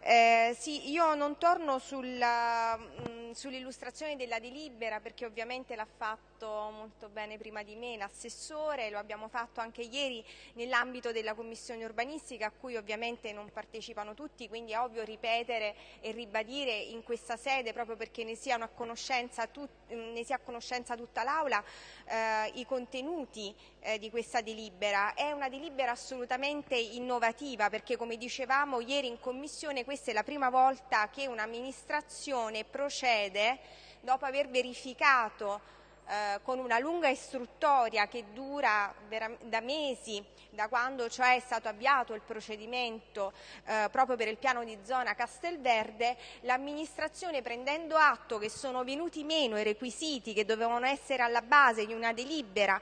Eh, sì, io non torno mm, sull'illustrazione della delibera perché ovviamente l'ha fatto molto bene prima di me l'assessore, lo abbiamo fatto anche ieri nell'ambito della commissione urbanistica a cui ovviamente non partecipano tutti, quindi è ovvio ripetere e ribadire in questa sede proprio perché ne, a conoscenza, tut, ne sia a conoscenza tutta l'Aula eh, i contenuti eh, di questa delibera. È una delibera assolutamente innovativa perché come dicevamo ieri in commissione questa è la prima volta che un'amministrazione procede dopo aver verificato eh, con una lunga istruttoria che dura da mesi, da quando cioè è stato avviato il procedimento eh, proprio per il piano di zona Castelverde, l'amministrazione prendendo atto che sono venuti meno i requisiti che dovevano essere alla base di una delibera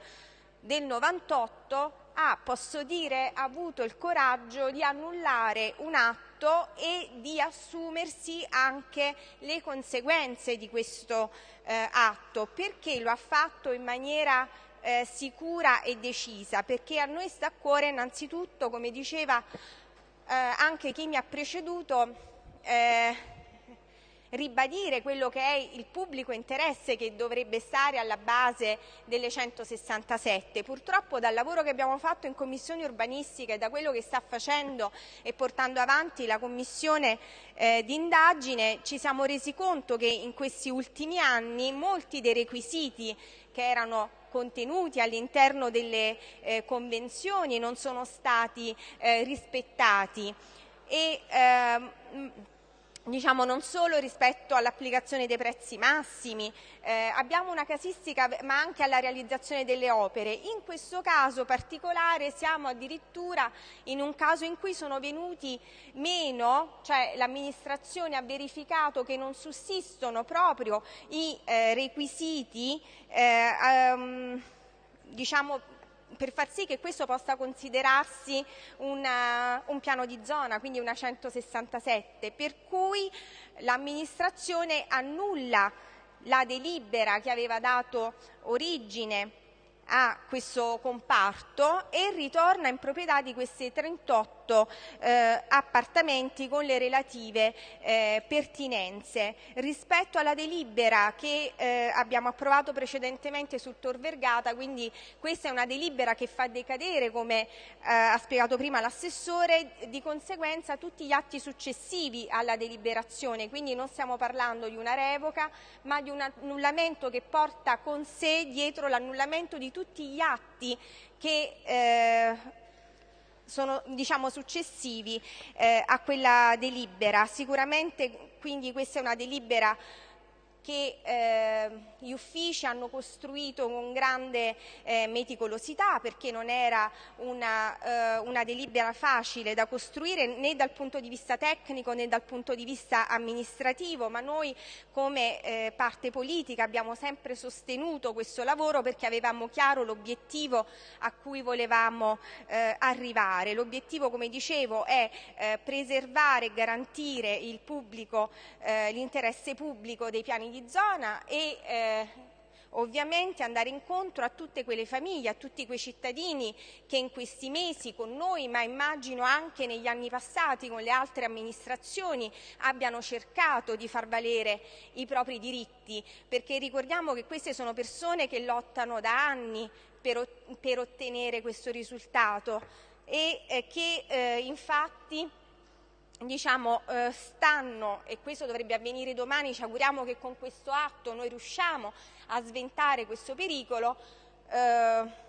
del 98 ha, posso dire, avuto il coraggio di annullare un atto e di assumersi anche le conseguenze di questo eh, atto. Perché lo ha fatto in maniera eh, sicura e decisa? Perché a noi sta a cuore innanzitutto, come diceva eh, anche chi mi ha preceduto, eh, ribadire quello che è il pubblico interesse che dovrebbe stare alla base delle 167. Purtroppo dal lavoro che abbiamo fatto in Commissione urbanistica e da quello che sta facendo e portando avanti la Commissione eh, di indagine ci siamo resi conto che in questi ultimi anni molti dei requisiti che erano contenuti all'interno delle eh, convenzioni non sono stati eh, rispettati. E, ehm, diciamo non solo rispetto all'applicazione dei prezzi massimi, eh, abbiamo una casistica ma anche alla realizzazione delle opere. In questo caso particolare siamo addirittura in un caso in cui sono venuti meno, cioè l'amministrazione ha verificato che non sussistono proprio i eh, requisiti eh, um, diciamo per far sì che questo possa considerarsi una, un piano di zona, quindi una 167, per cui l'amministrazione annulla la delibera che aveva dato origine a questo comparto e ritorna in proprietà di questi 38 eh, appartamenti con le relative eh, pertinenze. Rispetto alla delibera che eh, abbiamo approvato precedentemente sul Tor Vergata, quindi questa è una delibera che fa decadere, come eh, ha spiegato prima l'assessore, di conseguenza tutti gli atti successivi alla deliberazione, quindi non stiamo parlando di una revoca, ma di un annullamento che porta con sé dietro l'annullamento di tutti tutti gli atti che eh, sono diciamo, successivi eh, a quella delibera. Sicuramente quindi questa è una delibera che eh, gli uffici hanno costruito con grande eh, meticolosità perché non era una, eh, una, delibera facile da costruire né dal punto di vista tecnico né dal punto di vista amministrativo, ma noi come eh, parte politica abbiamo sempre sostenuto questo lavoro perché avevamo chiaro l'obiettivo a cui volevamo eh, arrivare. L'obiettivo, come dicevo, è eh, preservare e garantire l'interesse pubblico dei piani di zona e eh, ovviamente andare incontro a tutte quelle famiglie, a tutti quei cittadini che in questi mesi con noi, ma immagino anche negli anni passati con le altre amministrazioni, abbiano cercato di far valere i propri diritti, perché ricordiamo che queste sono persone che lottano da anni per, per ottenere questo risultato e eh, che eh, infatti diciamo, eh, stanno, e questo dovrebbe avvenire domani, ci auguriamo che con questo atto noi riusciamo a sventare questo pericolo, eh,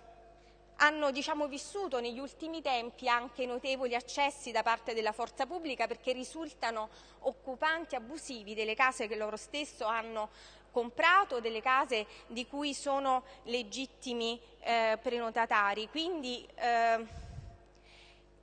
hanno diciamo, vissuto negli ultimi tempi anche notevoli accessi da parte della forza pubblica perché risultano occupanti abusivi delle case che loro stesso hanno comprato, delle case di cui sono legittimi eh, prenotatari. Quindi, eh,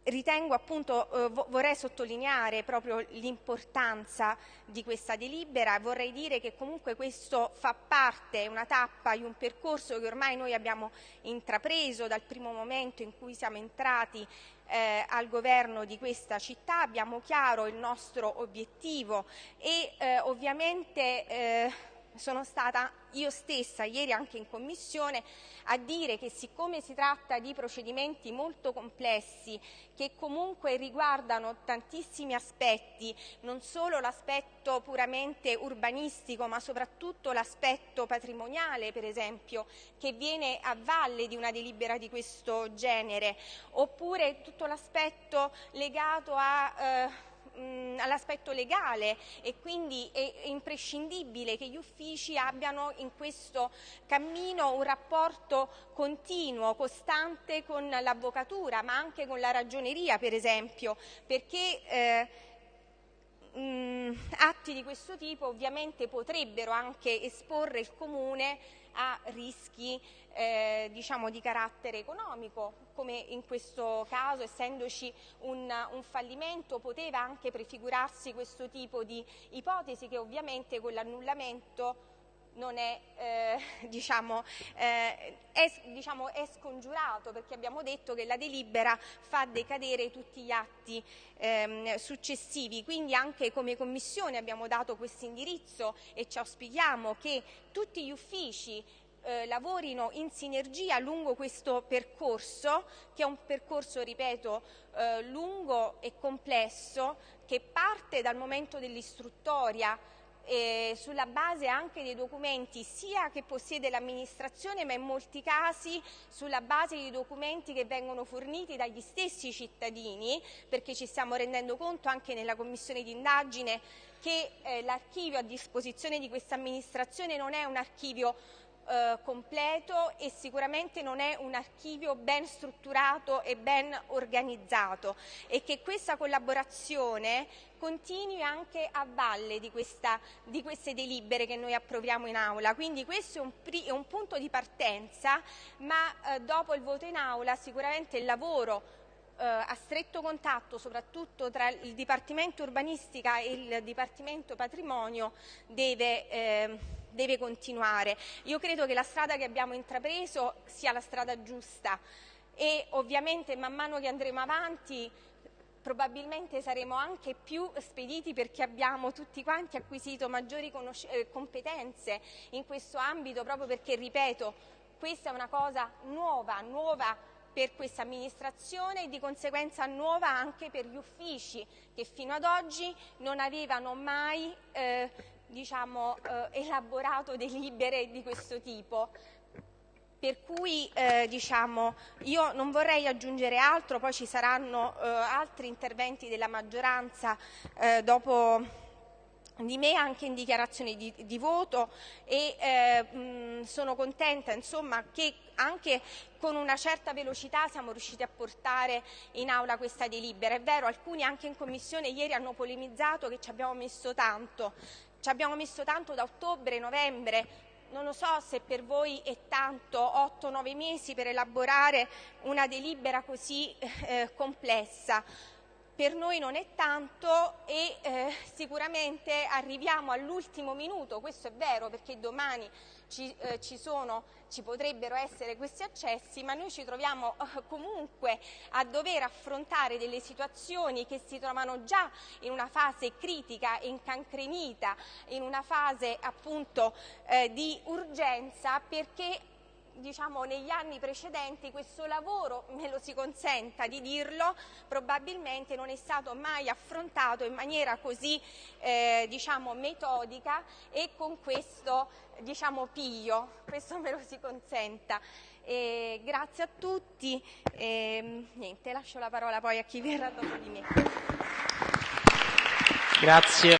ritengo appunto, eh, vorrei sottolineare proprio l'importanza di questa delibera, vorrei dire che comunque questo fa parte, una tappa di un percorso che ormai noi abbiamo intrapreso dal primo momento in cui siamo entrati eh, al governo di questa città, abbiamo chiaro il nostro obiettivo e eh, ovviamente eh, sono stata io stessa ieri anche in commissione a dire che siccome si tratta di procedimenti molto complessi che comunque riguardano tantissimi aspetti, non solo l'aspetto puramente urbanistico ma soprattutto l'aspetto patrimoniale per esempio che viene a valle di una delibera di questo genere oppure tutto l'aspetto legato a eh, all'aspetto legale e quindi è imprescindibile che gli uffici abbiano in questo cammino un rapporto continuo, costante con l'avvocatura ma anche con la ragioneria per esempio perché eh, mh, atti di questo tipo ovviamente potrebbero anche esporre il Comune a rischi eh, diciamo di carattere economico, come in questo caso essendoci un, un, fallimento poteva anche prefigurarsi questo tipo di ipotesi che ovviamente con l'annullamento non è, eh, diciamo, eh, è, diciamo, è, scongiurato perché abbiamo detto che la delibera fa decadere tutti gli atti ehm, successivi, quindi anche come Commissione abbiamo dato questo indirizzo e ci auspichiamo che tutti gli uffici eh, lavorino in sinergia lungo questo percorso, che è un percorso, ripeto, eh, lungo e complesso, che parte dal momento dell'istruttoria, eh, sulla base anche dei documenti sia che possiede l'amministrazione ma in molti casi sulla base di documenti che vengono forniti dagli stessi cittadini perché ci stiamo rendendo conto anche nella commissione di indagine che eh, l'archivio a disposizione di questa amministrazione non è un archivio eh, completo e sicuramente non è un archivio ben strutturato e ben organizzato e che questa collaborazione continui anche a valle di, questa, di queste delibere che noi approviamo in aula. Quindi questo è un, è un punto di partenza, ma eh, dopo il voto in aula sicuramente il lavoro eh, a stretto contatto soprattutto tra il Dipartimento Urbanistica e il Dipartimento Patrimonio deve eh, deve continuare. Io credo che la strada che abbiamo intrapreso sia la strada giusta e ovviamente man mano che andremo avanti probabilmente saremo anche più spediti perché abbiamo tutti quanti acquisito maggiori eh, competenze in questo ambito proprio perché, ripeto, questa è una cosa nuova, nuova per questa amministrazione e di conseguenza nuova anche per gli uffici che fino ad oggi non avevano mai eh, diciamo, eh, elaborato delibere di questo tipo. Per cui eh, diciamo, io non vorrei aggiungere altro, poi ci saranno eh, altri interventi della maggioranza eh, dopo di me anche in dichiarazione di, di voto e eh, mh, sono contenta insomma, che anche con una certa velocità siamo riusciti a portare in aula questa delibera. È vero, alcuni anche in commissione ieri hanno polemizzato che ci abbiamo messo tanto, ci abbiamo messo tanto da ottobre, novembre, non lo so se per voi è tanto 8-9 mesi per elaborare una delibera così eh, complessa per noi non è tanto e eh, sicuramente arriviamo all'ultimo minuto, questo è vero perché domani ci, eh, ci, sono, ci, potrebbero essere questi accessi, ma noi ci troviamo eh, comunque a dover affrontare delle situazioni che si trovano già in una fase critica e incancrenita, in una fase appunto eh, di urgenza perché diciamo, negli anni precedenti questo lavoro, me lo si consenta di dirlo, probabilmente non è stato mai affrontato in maniera così eh, diciamo, metodica e con questo diciamo, piglio, questo me lo si consenta. E grazie a tutti e niente, lascio la parola poi a chi verrà dopo di me. Grazie.